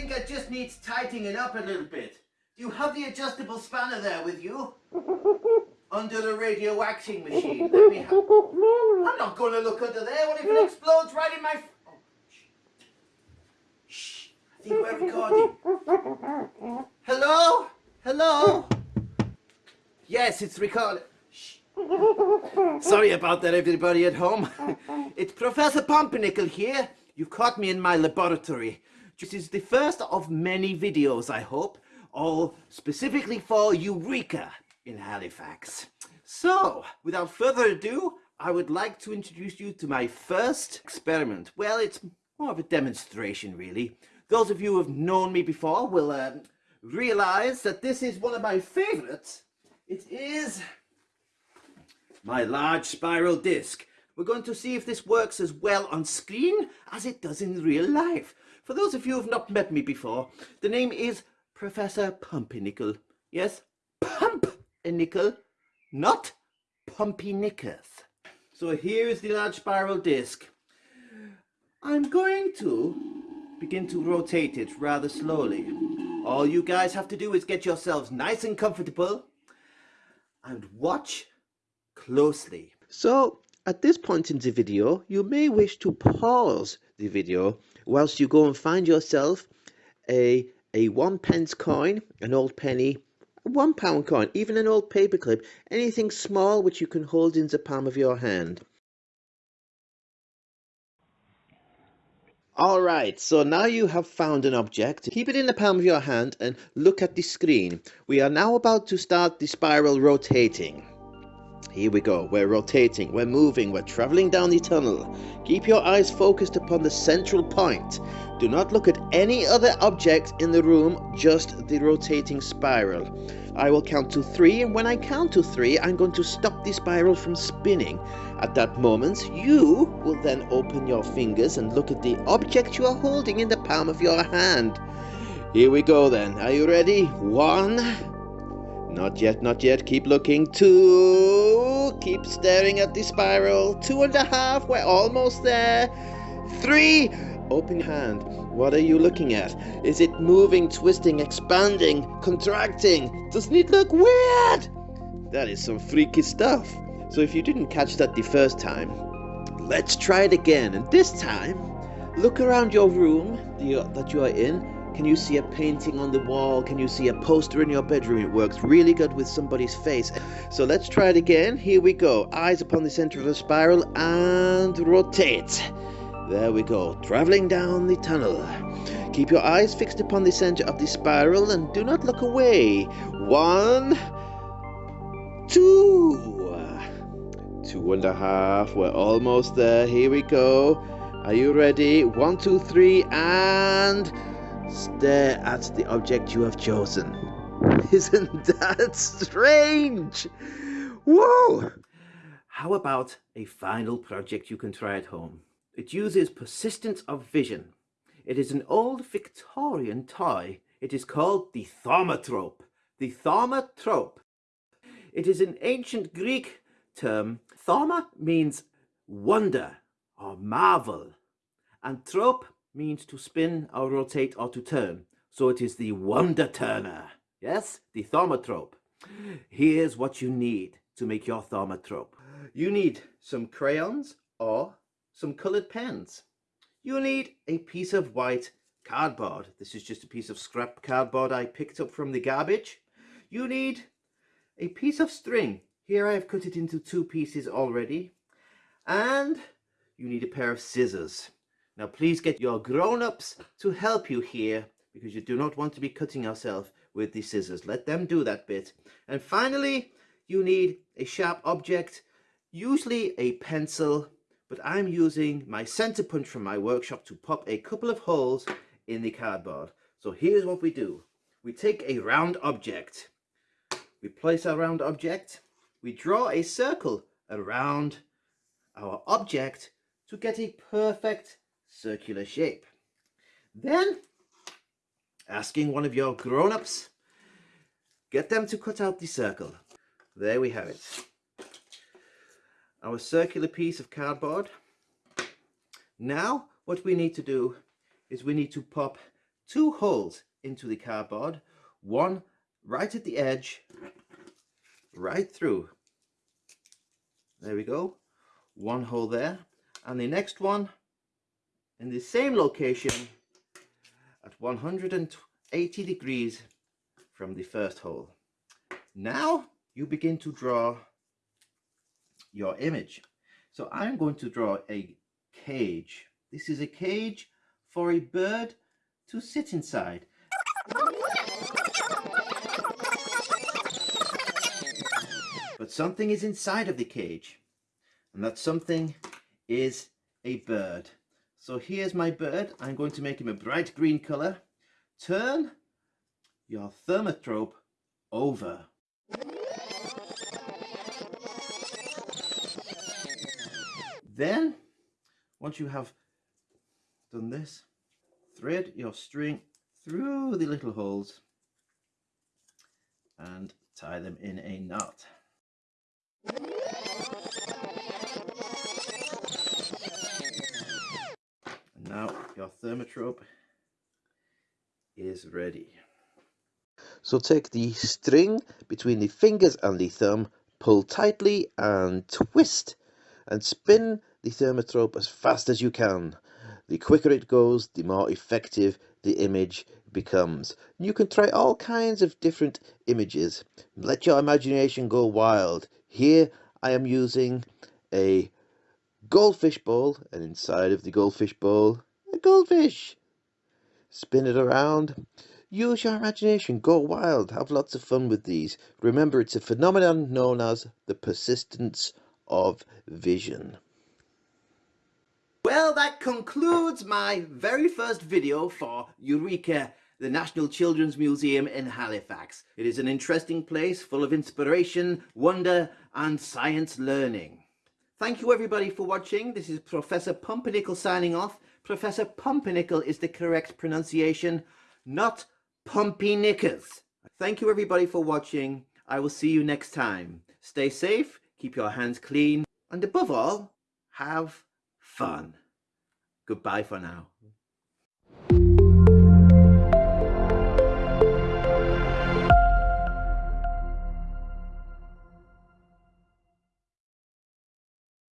think it just needs tightening up a little bit. Do you have the adjustable spanner there with you? Under the radio waxing machine. Let me have... I'm not going to look under there. What if it explodes right in my... Oh, shh. shh. I think we're recording. Hello? Hello? Yes, it's recorded. Shh. Sorry about that, everybody at home. It's Professor Pumpernickel here. You've caught me in my laboratory. This is the first of many videos, I hope, all specifically for Eureka in Halifax. So, without further ado, I would like to introduce you to my first experiment. Well, it's more of a demonstration, really. Those of you who have known me before will uh, realize that this is one of my favorites. It is my large spiral disc. We're going to see if this works as well on screen as it does in real life. For those of you who have not met me before, the name is Professor Pumpernickel. Yes, Pumpernickel, not Pumpy-Knickers. So here is the large spiral disc. I'm going to begin to rotate it rather slowly. All you guys have to do is get yourselves nice and comfortable and watch closely. So at this point in the video, you may wish to pause the video whilst you go and find yourself a, a one pence coin, an old penny, a one pound coin, even an old paperclip, anything small which you can hold in the palm of your hand. Alright, so now you have found an object. Keep it in the palm of your hand and look at the screen. We are now about to start the spiral rotating. Here we go. We're rotating, we're moving, we're traveling down the tunnel. Keep your eyes focused upon the central point. Do not look at any other object in the room, just the rotating spiral. I will count to three, and when I count to three, I'm going to stop the spiral from spinning. At that moment, you will then open your fingers and look at the object you are holding in the palm of your hand. Here we go then. Are you ready? One, not yet, not yet. Keep looking. Two. Keep staring at the spiral. Two and a half. We're almost there. Three. Open hand. What are you looking at? Is it moving, twisting, expanding, contracting? Doesn't it look weird? That is some freaky stuff. So if you didn't catch that the first time, let's try it again. And this time, look around your room that you are in can you see a painting on the wall? Can you see a poster in your bedroom? It works really good with somebody's face. So let's try it again. Here we go. Eyes upon the center of the spiral and rotate. There we go. Traveling down the tunnel. Keep your eyes fixed upon the center of the spiral and do not look away. One, two, two and a half. We're almost there. Here we go. Are you ready? One, two, three, and Stare at the object you have chosen. Isn't that strange? Whoa! How about a final project you can try at home? It uses persistence of vision. It is an old Victorian toy. It is called the thaumatrope. The thaumatrope. It is an ancient Greek term. Thauma means wonder or marvel, and trope means to spin or rotate or to turn. So it is the wonder turner. Yes, the thaumatrope. Here's what you need to make your thaumatrope. You need some crayons or some colored pens. You need a piece of white cardboard. This is just a piece of scrap cardboard I picked up from the garbage. You need a piece of string. Here I have cut it into two pieces already. And you need a pair of scissors. Now please get your grown-ups to help you here because you do not want to be cutting yourself with the scissors. Let them do that bit. And finally, you need a sharp object, usually a pencil, but I'm using my center punch from my workshop to pop a couple of holes in the cardboard. So here's what we do. We take a round object. We place our round object. We draw a circle around our object to get a perfect circular shape. Then, asking one of your grown-ups, get them to cut out the circle. There we have it. Our circular piece of cardboard. Now, what we need to do is we need to pop two holes into the cardboard, one right at the edge, right through. There we go. One hole there. And the next one in the same location at 180 degrees from the first hole. Now you begin to draw your image. So I'm going to draw a cage. This is a cage for a bird to sit inside. But something is inside of the cage and that something is a bird. So here's my bird. I'm going to make him a bright green color. Turn your thaumatrope over. Then, once you have done this, thread your string through the little holes and tie them in a knot. Your thaumatrope is ready. So take the string between the fingers and the thumb, pull tightly and twist and spin the thaumatrope as fast as you can. The quicker it goes, the more effective the image becomes. You can try all kinds of different images. Let your imagination go wild. Here I am using a goldfish bowl and inside of the goldfish bowl, goldfish. Spin it around. Use your imagination, go wild, have lots of fun with these. Remember, it's a phenomenon known as the persistence of vision. Well, that concludes my very first video for Eureka, the National Children's Museum in Halifax. It is an interesting place full of inspiration, wonder and science learning. Thank you everybody for watching. This is Professor Pumpernickel signing off. Professor Pumpernickel is the correct pronunciation, not Pumpy Knickers. Thank you everybody for watching. I will see you next time. Stay safe, keep your hands clean, and above all, have fun. Goodbye for now.